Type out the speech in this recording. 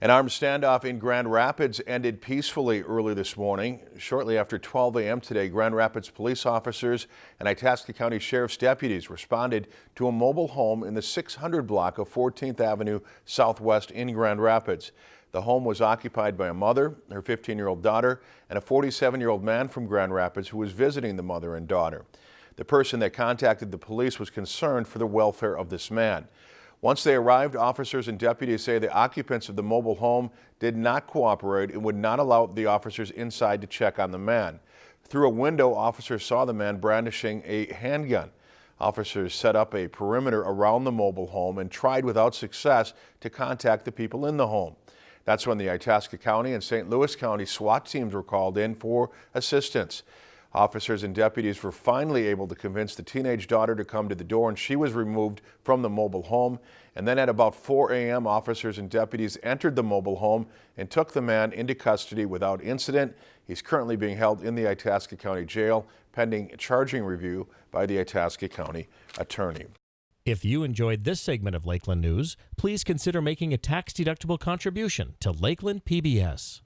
An armed standoff in Grand Rapids ended peacefully early this morning. Shortly after 12 a.m. today, Grand Rapids police officers and Itasca County Sheriff's deputies responded to a mobile home in the 600 block of 14th Avenue Southwest in Grand Rapids. The home was occupied by a mother, her 15-year-old daughter, and a 47-year-old man from Grand Rapids who was visiting the mother and daughter. The person that contacted the police was concerned for the welfare of this man. Once they arrived, officers and deputies say the occupants of the mobile home did not cooperate and would not allow the officers inside to check on the man. Through a window, officers saw the man brandishing a handgun. Officers set up a perimeter around the mobile home and tried without success to contact the people in the home. That's when the Itasca County and St. Louis County SWAT teams were called in for assistance. Officers and deputies were finally able to convince the teenage daughter to come to the door and she was removed from the mobile home. And then at about 4 a.m., officers and deputies entered the mobile home and took the man into custody without incident. He's currently being held in the Itasca County Jail pending charging review by the Itasca County Attorney. If you enjoyed this segment of Lakeland News, please consider making a tax-deductible contribution to Lakeland PBS.